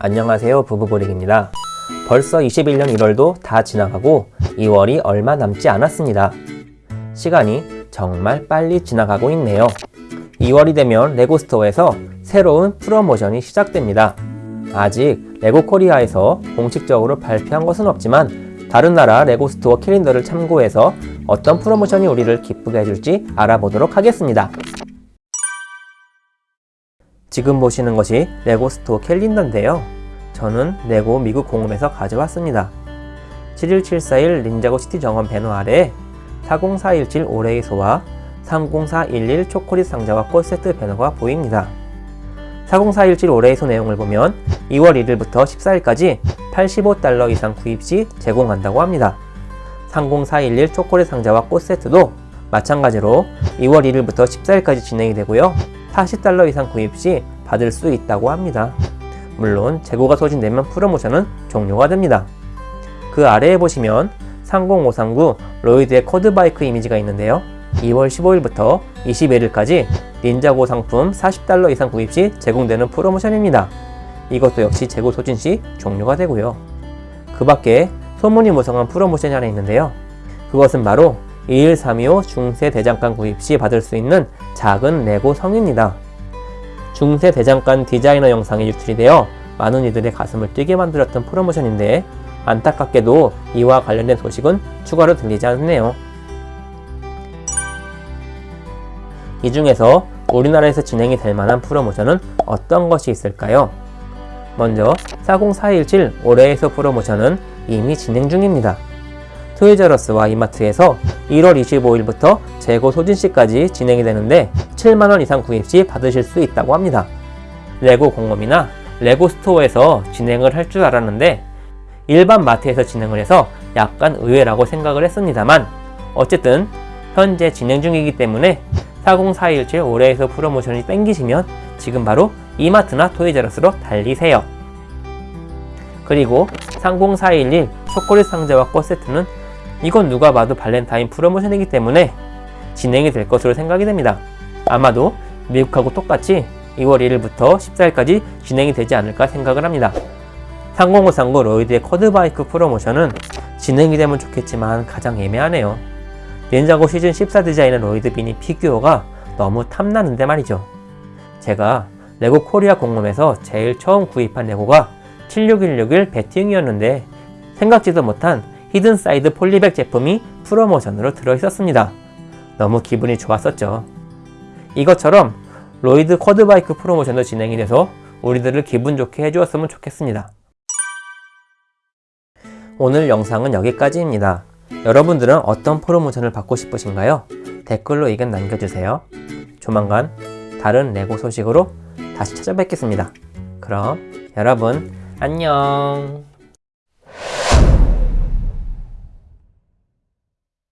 안녕하세요 부부보릭입니다. 벌써 21년 1월도 다 지나가고 2월이 얼마 남지 않았습니다. 시간이 정말 빨리 지나가고 있네요. 2월이 되면 레고스토어에서 새로운 프로모션이 시작됩니다. 아직 레고 코리아에서 공식적으로 발표한 것은 없지만 다른 나라 레고스토어 캘린더를 참고해서 어떤 프로모션이 우리를 기쁘게 해줄지 알아보도록 하겠습니다 지금 보시는 것이 레고 스토어 캘린더인데요. 저는 레고 미국 공홈에서 가져왔습니다. 71741 닌자고 시티 정원 배너 아래에 40417 올해의 소와 30411 초콜릿 상자와 꽃 세트 배너가 보입니다. 40417 올해의 소 내용을 보면 2월 1일부터 14일까지 85달러 이상 구입 시 제공한다고 합니다. 30411 초콜릿 상자와 꽃 세트도 마찬가지로 2월 1일부터 14일까지 진행이 되고요. 40달러 이상 구입 시 받을 수 있다고 합니다. 물론 재고가 소진되면 프로모션은 종료가 됩니다. 그 아래에 보시면 30539 로이드의 코드바이크 이미지가 있는데요. 2월 15일부터 21일까지 닌자고 상품 40달러 이상 구입 시 제공되는 프로모션입니다. 이것도 역시 재고 소진 시 종료가 되고요. 그 밖에 소문이 무성한 프로모션이 하나 있는데요. 그것은 바로 21325 중세 대장간 구입 시 받을 수 있는 작은 레고 성입니다. 중세 대장간 디자이너 영상이 유출이 되어 많은 이들의 가슴을 뛰게 만들었던 프로모션인데 안타깝게도 이와 관련된 소식은 추가로 들리지 않네요. 이 중에서 우리나라에서 진행이 될 만한 프로모션은 어떤 것이 있을까요? 먼저 40417 올해의 소 프로모션은 이미 진행 중입니다. 토이저러스와 이마트에서 1월 25일부터 재고 소진시까지 진행이 되는데 7만원 이상 구입 시 받으실 수 있다고 합니다. 레고 공홈이나 레고 스토어에서 진행을 할 줄 알았는데 일반 마트에서 진행을 해서 약간 의외라고 생각을 했습니다만 어쨌든 현재 진행 중이기 때문에 40417 올해의 소 프로모션이 땡기시면 지금 바로 이마트나 토이저러스로 달리세요. 그리고 30411 초콜릿 상자와 꽃 세트는 이건 누가 봐도 발렌타인 프로모션이기 때문에 진행이 될 것으로 생각이 됩니다. 아마도 미국하고 똑같이 2월 1일부터 14일까지 진행이 되지 않을까 생각을 합니다. 30539 로이드의 quad bike 프로모션은 진행이 되면 좋겠지만 가장 애매하네요. 닌자고 시즌 14 디자인의 로이드 미니 피규어가 너무 탐나는데 말이죠. 제가 레고 코리아 공홈에서 제일 처음 구입한 레고가 76161 배트윙이었는데 생각지도 못한 히든사이드 polybag 제품이 프로모션으로 들어있었습니다. 너무 기분이 좋았었죠. 이것처럼 로이드 quad bike 프로모션도 진행이 돼서 우리들을 기분 좋게 해주었으면 좋겠습니다. 오늘 영상은 여기까지입니다. 여러분들은 어떤 프로모션을 받고 싶으신가요? 댓글로 의견 남겨주세요. 조만간 다른 레고 소식으로 다시 찾아뵙겠습니다. 그럼 여러분 안녕